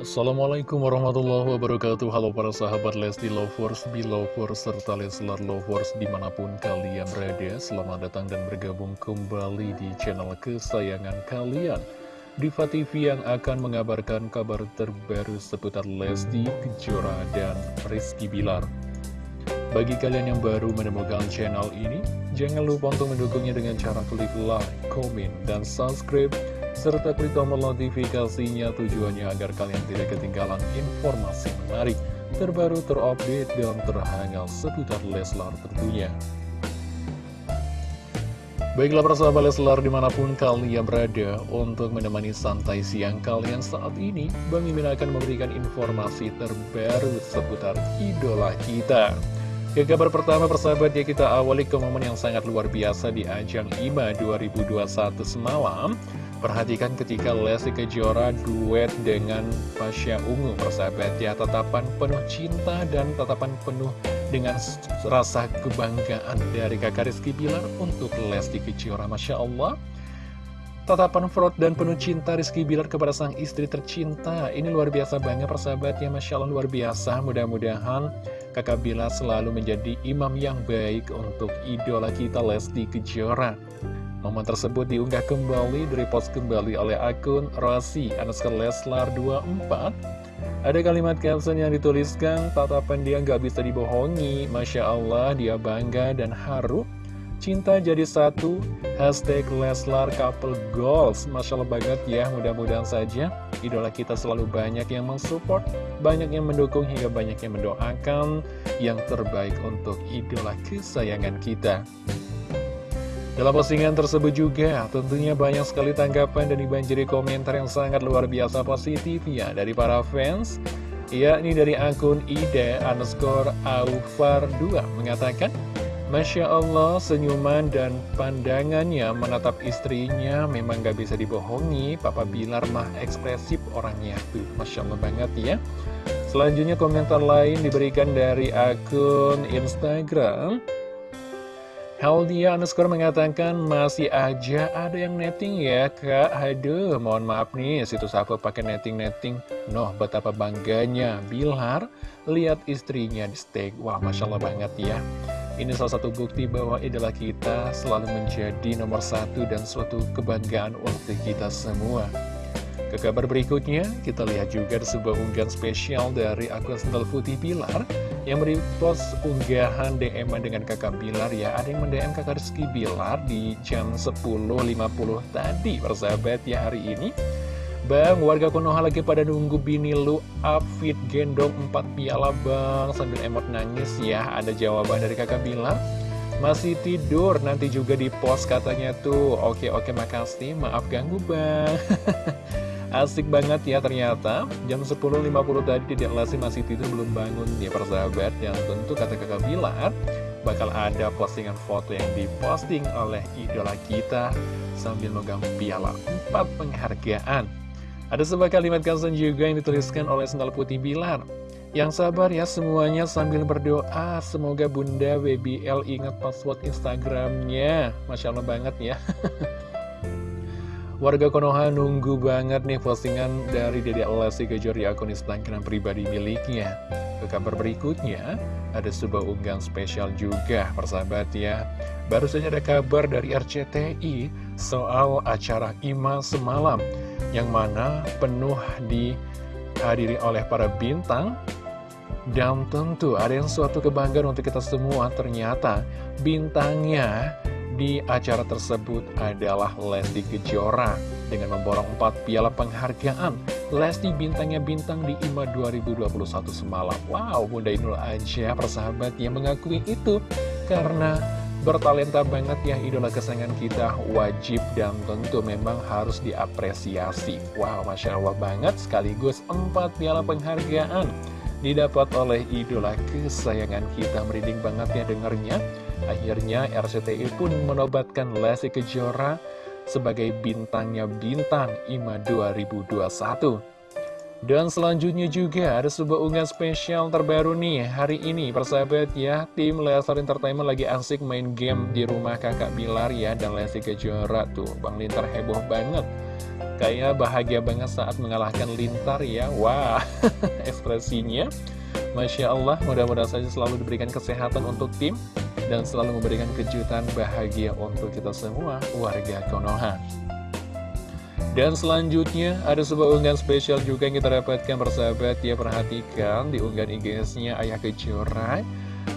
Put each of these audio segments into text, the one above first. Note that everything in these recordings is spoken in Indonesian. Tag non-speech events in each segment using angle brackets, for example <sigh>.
Assalamualaikum warahmatullahi wabarakatuh. Halo para sahabat Lesti Lovers, Belovers, serta Leslar Lovers di mana pun kalian berada. Selamat datang dan bergabung kembali di channel kesayangan kalian. Diva TV yang akan mengabarkan kabar terbaru seputar Lesti, Kejora, dan Rizky Bilar. Bagi kalian yang baru menemukan channel ini Jangan lupa untuk mendukungnya dengan cara klik like, komen, dan subscribe serta klik tombol notifikasinya tujuannya agar kalian tidak ketinggalan informasi menarik, terbaru, terupdate, dan terhangat seputar Leslar tentunya. Baiklah persahabat Leslar di mana pun kalian berada untuk menemani santai siang kalian saat ini Bang Mimin akan memberikan informasi terbaru seputar idola kita Ke kabar pertama persahabat ya kita awali ke momen yang sangat luar biasa di ajang IMA 2021 semalam. Perhatikan ketika Lesti Kejora duet dengan Pasha Ungu Persahabat ya, tatapan penuh cinta dan tatapan penuh dengan rasa kebanggaan dari kakak Rizky Bilar untuk Lesti Kejora Masya Allah. Tatapan fraud dan penuh cinta Rizky Bilar kepada sang istri tercinta. Ini luar biasa banget persahabat ya Masya Allah luar biasa. Mudah-mudahan kakak Bilar selalu menjadi imam yang baik untuk idola kita Lesti Kejora. Momen tersebut diunggah kembali, direpost kembali oleh akun Rasi Anuskar Leslar 24 Ada kalimat caption yang dituliskan, tatapan dia nggak bisa dibohongi. Masya Allah, dia bangga dan haru Cinta jadi satu, hashtag Leslar Couple Goals. Masya Allah banget ya, mudah-mudahan saja Idola kita selalu banyak yang mensupport Banyak yang mendukung hingga banyak yang mendoakan Yang terbaik untuk idola kesayangan kita. Dalam postingan tersebut juga tentunya banyak sekali tanggapan dan dibanjiri komentar yang sangat luar biasa positif ya dari para fans yakni dari akun ide underscore aufar 2 mengatakan Masya Allah senyuman dan pandangannya menatap istrinya memang gak bisa dibohongi. Papa Bilar mah ekspresif orangnya. Tuh Masya Allah banget ya. Selanjutnya komentar lain diberikan dari akun Instagram. Heldia underscore mengatakan masih aja ada yang netting ya kak. Aduh mohon maaf nih situs apa pakai netting-netting. Noh betapa bangganya. Bilar lihat istrinya di steak Wah Masya Allah banget ya Ini salah satu bukti bahwa idola kita selalu menjadi nomor satu dan suatu kebanggaan untuk kita semua ke kabar berikutnya, kita lihat juga sebuah unggahan spesial dari akun Sendal Putih Pilar yang merepost unggahan DM dengan kakak Bilar ya. Ada yang mendm kakak Rizky Bilar di jam 10.50 tadi, persahabat ya hari ini. Bang, warga Konoha lagi pada nunggu bini lu upfit gendong 4 piala bang. Sambil emot nangis ya Ada jawaban dari kakak Bilar Masih tidur, nanti juga di post katanya tuh. Oke oke makasih, maaf ganggu bang. <laughs> Asik banget ya ternyata. Jam 10.50 tadi Dedek Lesti masih tidur belum bangun. Ya persahabat Yang tentu kata kakak Bilar Bakal ada postingan foto yang diposting oleh idola kita. Sambil megang piala 4 penghargaan Ada sebuah kalimat kansen juga yang dituliskan oleh Sendal Putih Bilar. Yang sabar ya semuanya sambil berdoa. Semoga Bunda WBL ingat password Instagramnya. Masya Allah banget ya. <laughs> Warga Konoha nunggu banget nih postingan dari Dede Lesti Kejor di akun Instagram pribadi miliknya. Ke kabar berikutnya, ada sebuah unggahan spesial juga, persahabat ya. Baru saja ada kabar dari RCTI soal acara IMA semalam, yang mana penuh dihadiri oleh para bintang, dan tentu ada yang suatu kebanggaan untuk kita semua, ternyata bintangnya di acara tersebut adalah Lesti Kejora dengan memborong 4 piala penghargaan. Lesti bintangnya bintang di IMA 2021 semalam. Wow, Bunda Inul aja persahabat yang mengakui itu karena Bertalenta banget ya idola kesayangan kita. Wajib dan tentu memang harus diapresiasi. Wow Masya Allah banget sekaligus empat piala penghargaan didapat oleh idola kesayangan kita. Merinding banget ya dengernya Akhirnya RCTI pun menobatkan Lesti Kejora sebagai bintangnya bintang IMA 2021 dan selanjutnya juga ada sebuah unggahan spesial terbaru nih. Hari ini persahabat ya Tim Leslar Entertainment lagi asik main game di rumah kakak Bilar ya Dan Lesti Kejora tuh. Bang Lintar heboh banget. Kayak bahagia banget saat mengalahkan Lintar ya. Wah <laughs> ekspresinya Masya Allah mudah-mudahan saja selalu diberikan kesehatan untuk tim Dan selalu memberikan kejutan bahagia untuk kita semua warga Konoha dan selanjutnya ada sebuah unggahan spesial juga yang kita dapatkan bersahabat ya perhatikan di unggahan IG-nya Ayah Kejora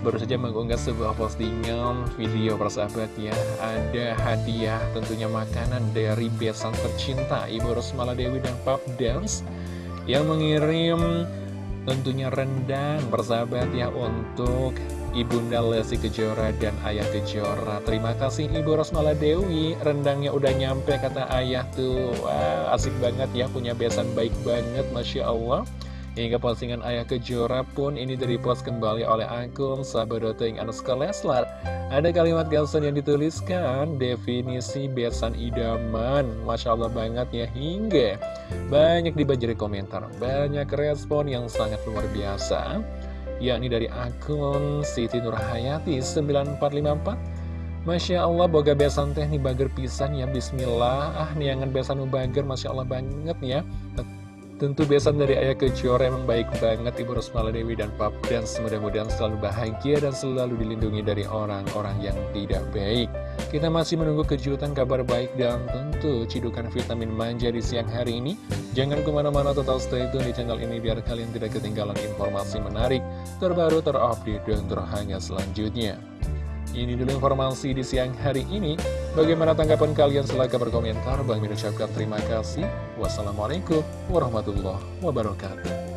baru saja mengunggah sebuah postingan video persahabat ya. Ada hadiah tentunya makanan dari besan tercinta Ibu Rosmala Dewi dan Pap Dance yang mengirim tentunya rendang persahabat ya untuk Ibunda Lesti Kejora dan Ayah Kejora. Terima kasih Ibu Rosmala Dewi. Rendangnya udah nyampe kata ayah tuh. Wah asik banget ya punya besan baik banget Masya Allah. Hingga postingan Ayah Kejora pun ini direpost kembali oleh akun sahabat.ing underscore Leslar. Ada kalimat galson yang dituliskan Definisi besan idaman. Masya Allah banget ya hingga Banyak dibanjiri komentar Banyak respon yang sangat luar biasa yakni dari akun Siti Nurhayati 9454 Masya Allah boga besan teh nih bager pisan ya. Bismillah. Ah niangan besan bager Masya Allah banget ya Tentu besan dari Ayah Kejora emang baik banget Ibu Rosmala Dewi dan Pap. Dan mudah-mudahan selalu bahagia dan selalu dilindungi dari orang-orang yang tidak baik. Kita masih menunggu kejutan kabar baik dan tentu cidukan vitamin manja di siang hari ini. Jangan ke mana-mana total stay tune di channel ini biar kalian tidak ketinggalan informasi menarik Terbaru, terupdate, dan terhangat selanjutnya ini dulu informasi di siang hari ini. Bagaimana tanggapan kalian? Silahkan berkomentar. Bang Min ucapkan terima kasih. Wassalamualaikum warahmatullahi wabarakatuh.